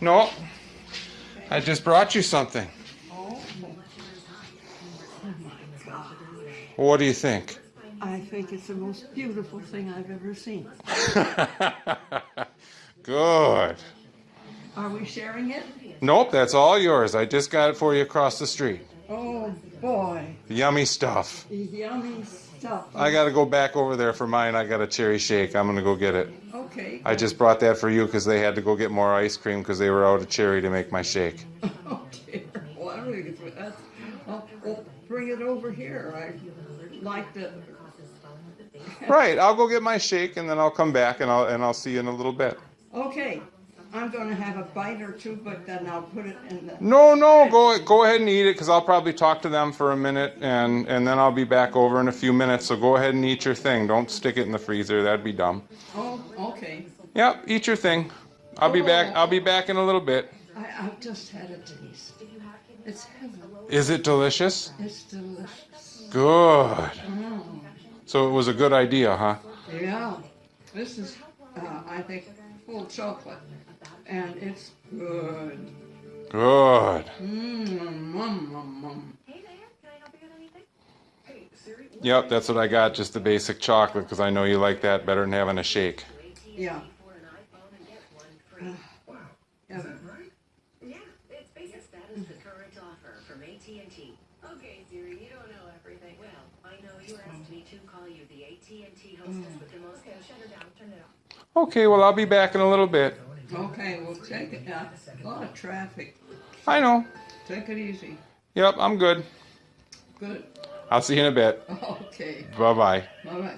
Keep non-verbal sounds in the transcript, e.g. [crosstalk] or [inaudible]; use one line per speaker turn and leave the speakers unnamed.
No, I just brought you something.
Oh,
What do you think?
I think it's the most beautiful thing I've ever seen. [laughs]
Good.
Are we sharing it?
Nope, that's all yours. I just got it for you across the street.
Oh boy,
Yummy stuff.
yummy stuff.
I gotta go back over there for mine. I got a cherry shake. I'm gonna go get it.
Okay.
I just brought that for you because they had to go get more ice cream because they were out of cherry to make my shake. [laughs]
Oh dear. Well, I don't think it's, that's, I'll, I'll bring it over here. I like the.
Right, I'll go get my shake and then I'll come back and I'll and I'll see you in a little bit.
Okay, I'm gonna have a bite or two, but then I'll put it in the.
No, no, go go ahead and eat it because I'll probably talk to them for a minute and and then I'll be back over in a few minutes. So go ahead and eat your thing. Don't stick it in the freezer. That'd be dumb.
Oh, okay.
Yep, eat your thing. I'll be back. I'll be back in a little bit.
I, I've just had a taste. It's heaven.
Is it delicious?
It's delicious.
Good.
Mm.
So it was a good idea, huh?
Yeah, this is, uh, I think, full chocolate, and it's good.
Good.
Mmm, mum, mum, mum.
Hey there, can I help you with anything? Hey, Siri,
Yep, that's what I got. Just the basic chocolate because I know you like that better than having a shake.
Yeah.
for an iPhone and get one free.
yeah.
Yeah, it's basic. That is the current offer from AT&T. Okay, Siri, you don't know everything. Well, I know you asked me to call you the AT&T hostess with the most. Okay, shut her down. Turn it off.
Okay, well I'll be back in a little bit.
Okay, we'll take it, uh, a lot of traffic.
I know.
Take it easy.
Yep, I'm good.
Good.
I'll see you in a bit. [laughs]
Okay,
Bye bye.
bye-bye.